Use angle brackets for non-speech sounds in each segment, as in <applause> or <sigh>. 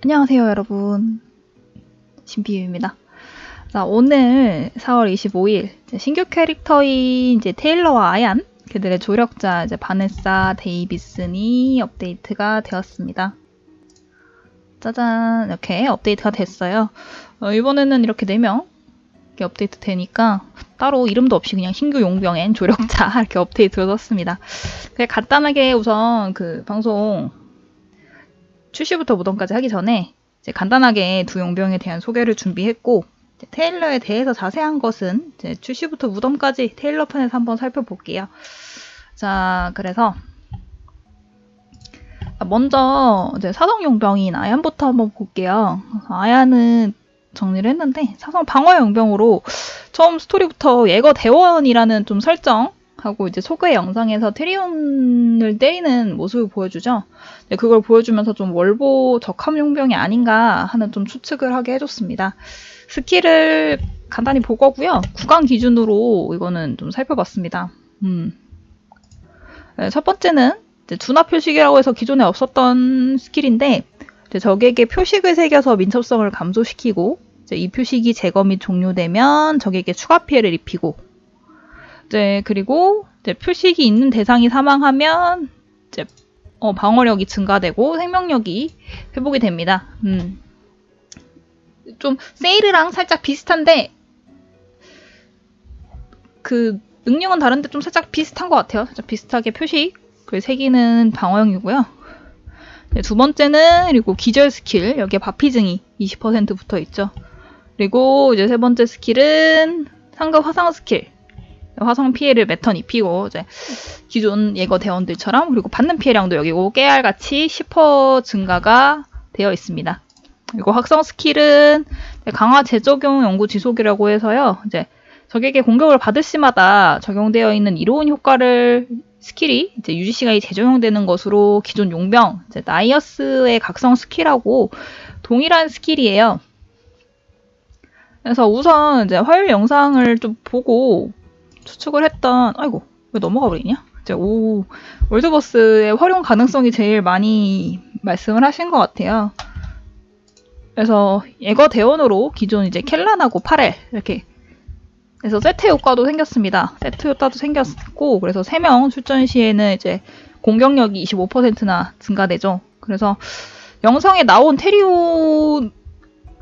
안녕하세요, 여러분. 신비유입니다. 자, 오늘 4월 25일 신규 캐릭터인 이제 테일러와 아얀 그들의 조력자 이제 바네사 데이비슨이 업데이트가 되었습니다. 짜잔 이렇게 업데이트가 됐어요. 어, 이번에는 이렇게 4명 이렇게 업데이트 되니까 따로 이름도 없이 그냥 신규 용병 and 조력자 <laughs> 이렇게 업데이트를 썼습니다. 그냥 간단하게 우선 그 방송 출시부터 무덤까지 하기 전에 간단하게 두 용병에 대한 소개를 준비했고 테일러에 대해서 자세한 것은 출시부터 무덤까지 테일러 편에서 한번 살펴볼게요. 자, 그래서 먼저 이제 사성 용병인 아얀부터 한번 볼게요. 아얀은 정리를 했는데 사성 방어 용병으로 처음 스토리부터 예거 대원이라는 좀 설정 하고 이제 소개 영상에서 트리온을 때리는 모습을 보여주죠. 그걸 보여주면서 좀 월보 적합 용병이 아닌가 하는 좀 추측을 하게 해줬습니다. 스킬을 간단히 보고고요. 구간 기준으로 이거는 좀 살펴봤습니다. 음. 네, 첫 번째는 두나 표식이라고 해서 기존에 없었던 스킬인데 적에게 표식을 새겨서 민첩성을 감소시키고 이 표식이 제거 및 종료되면 적에게 추가 피해를 입히고 이제 그리고 이제 표식이 있는 대상이 사망하면 이제 어, 방어력이 증가되고 생명력이 회복이 됩니다. 음. 좀 세일이랑 살짝 비슷한데 그 능력은 다른데 좀 살짝 비슷한 것 같아요. 살짝 비슷하게 표식 그 세기는 방어형이고요. 네, 두 번째는 그리고 기절 스킬 여기에 받피증이 20% 붙어 있죠. 그리고 이제 세 번째 스킬은 상급 화상 스킬 화상 피해를 몇턴 입히고 이제 기존 예거 대원들처럼 그리고 받는 피해량도 여기고 깨알같이 10% 증가가 되어 있습니다. 그리고 각성 스킬은 강화 재적용 연구 지속이라고 해서요. 이제 적에게 공격을 받을 시마다 적용되어 있는 이로운 효과를 스킬이 이제 유지 시간이 재적용되는 것으로 기존 용병 이제 나이어스의 각성 스킬하고 동일한 스킬이에요. 그래서 우선 이제 화요일 영상을 좀 보고 추측을 했던 아이고 왜 넘어가 버리냐? 이제 오 월드버스의 활용 가능성이 제일 많이 말씀을 하신 것 같아요. 그래서 예거 대원으로 기존 이제 켈란하고 파렐 이렇게 그래서 세트 효과도 생겼습니다. 세트 효과도 생겼고 그래서 3명 출전 시에는 이제 공격력이 25%나 증가되죠. 그래서 영상에 나온 테리온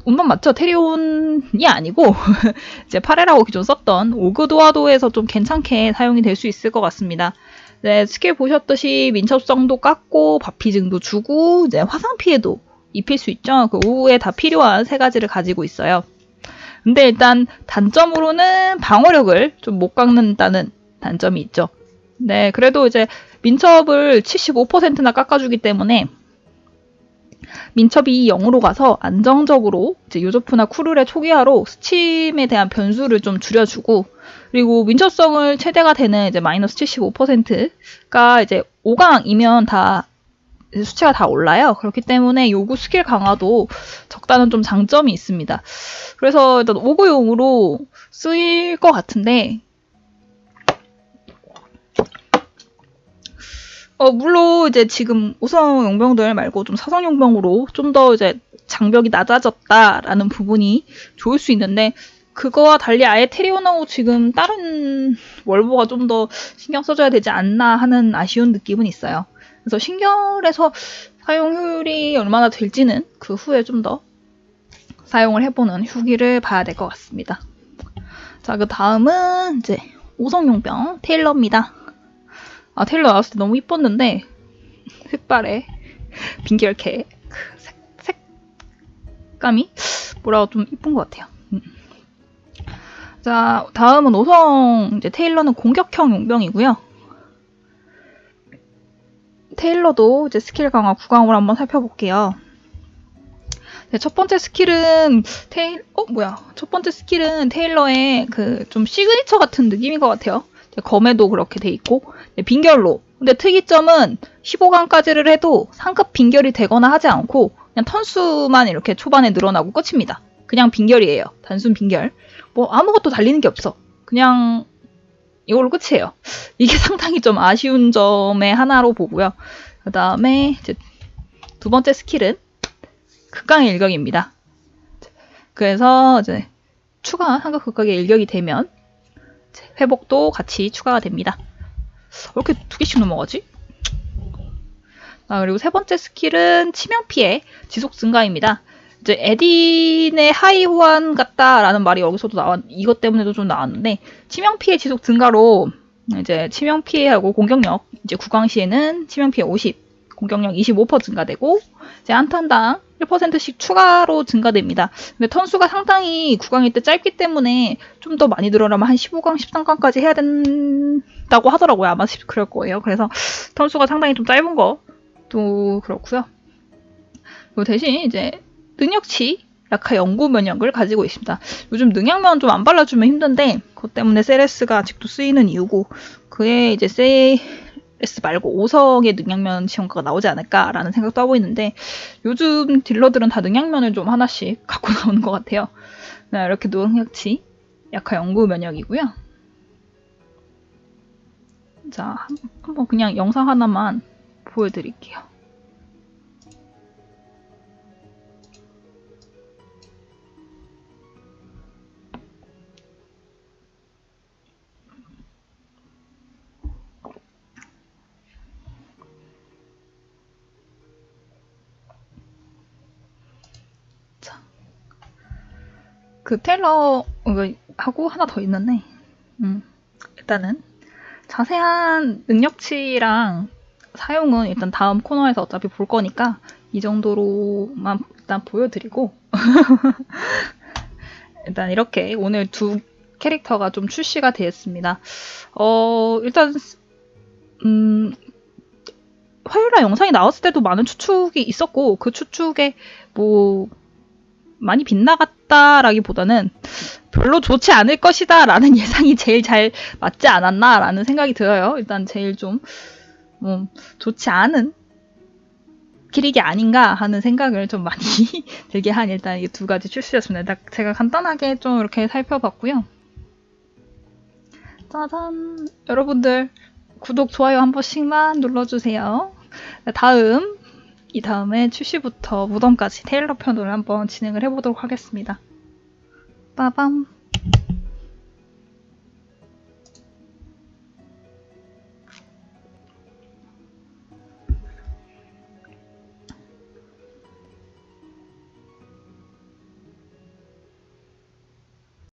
운만 맞죠? 테리온이 아니고 <laughs> 이제 파레라고 기존 썼던 오그도아도에서 좀 괜찮게 사용이 될 수 있을 것 같습니다. 네, 스킬 보셨듯이 민첩성도 깎고 바피증도 주고 이제 화상 피해도 입힐 수 있죠. 그 오후에 다 필요한 세 가지를 가지고 있어요. 근데 일단 단점으로는 방어력을 좀 못 깎는다는 단점이 있죠. 네, 그래도 이제 민첩을 75%나 깎아주기 때문에 민첩이 0으로 가서 안정적으로 이제 요조프나 쿠르의 초기화로 스침에 대한 변수를 좀 줄여주고 그리고 민첩성을 최대가 되는 이제 마이너스 75%가 이제 5강이면 다 수치가 다 올라요. 그렇기 때문에 요구 스킬 강화도 적다는 좀 장점이 있습니다. 그래서 일단 5구용으로 쓰일 것 같은데 어, 물론 이제 지금 우성 용병들 말고 좀 사성 용병으로 좀 더 이제 장벽이 낮아졌다라는 부분이 좋을 수 있는데 그거와 달리 아예 테리온하고 지금 다른 월보가 좀 더 신경 써줘야 되지 않나 하는 아쉬운 느낌은 있어요. 그래서 신결에서 사용 효율이 얼마나 될지는 그 후에 좀 더 사용을 해보는 후기를 봐야 될 것 같습니다. 자, 그 다음은 이제 오성 용병 테일러입니다. 아, 테일러 나왔을 때 너무 이뻤는데 색발에 빙결캐 그 색, 색감이 뭐라고 좀 이쁜 것 같아요. 음. 자, 다음은 오성 이제 테일러는 공격형 용병이고요. 테일러도 이제 스킬 강화 구강으로 한번 살펴볼게요. 네, 첫 번째 스킬은 테일 어 뭐야 첫 번째 스킬은 테일러의 그 좀 시그니처 같은 느낌인 것 같아요. 검에도 그렇게 돼 있고 네, 빙결로 근데 특이점은 15강까지를 해도 상급 빙결이 되거나 하지 않고 그냥 턴수만 이렇게 초반에 늘어나고 끝입니다. 그냥 빙결이에요. 단순 빙결. 뭐 아무것도 달리는 게 없어. 그냥 이걸로 끝이에요. <laughs> 이게 상당히 좀 아쉬운 점의 하나로 보고요. 그 다음에 두 번째 스킬은 극강의 일격입니다. 그래서 이제 추가 한국 극강의 일격이 되면 회복도 같이 추가가 됩니다. 왜 이렇게 두 개씩 넘어가지? 아, 그리고 세 번째 스킬은 치명 피해 지속 증가입니다. 이제 에딘의 하위 호환 같다라는 말이 여기서도 나왔, 이것 때문에도 좀 나왔는데, 치명 피해 지속 증가로 이제 치명 피해하고 공격력, 이제 구강 시에는 치명 피해 50, 공격력 25% 증가되고, 이제 한 턴당 1%씩 추가로 증가됩니다. 근데 턴수가 상당히 구강일 때 짧기 때문에 좀 더 많이 늘어나면 한 15강, 13강까지 해야 된다고 하더라고요. 아마 그럴 거예요. 그래서 턴수가 상당히 좀 짧은 것도 그렇고요. 그리고 대신 이제 능력치 약화 연구 면역을 가지고 있습니다. 요즘 능약면 좀안 발라주면 힘든데 그것 때문에 세레스가 아직도 쓰이는 이유고 그에 이제 세 레스 말고 5성의 능약면 지원가가 나오지 않을까라는 생각도 하고 있는데 요즘 딜러들은 다 능약면을 좀 하나씩 <laughs> 갖고 나오는 것 같아요. 네, 이렇게 능력치 약화 연구 면역이고요. 자, 한번 그냥 영상 하나만 보여드릴게요. 그 테일러 하고 하나 더 있는데 음, 일단은 자세한 능력치랑 사용은 일단 다음 코너에서 어차피 볼 거니까 이 정도로만 일단 보여드리고 <laughs> 일단 이렇게 오늘 두 캐릭터가 좀 출시가 되었습니다. 어 일단 음 화요일날 영상이 나왔을 때도 많은 추측이 있었고 그 추측에 뭐 많이 빗나갔 다라기보다는 별로 좋지 않을 것이다 라는 <laughs> 예상이 제일 잘 맞지 않았나 라는 생각이 들어요. 일단 제일 좀, 뭐, 좋지 않은 기릭이 아닌가 하는 생각을 좀 많이 <laughs> 들게 한 일단 이 두 가지 출시였습니다. 제가 간단하게 좀 이렇게 살펴봤고요. 짜잔! 여러분들 구독, 좋아요 한 번씩만 눌러주세요. 다음 이 다음에 출시부터 무덤까지 테일러 편으로 한번 진행을 해보도록 하겠습니다. 빠밤.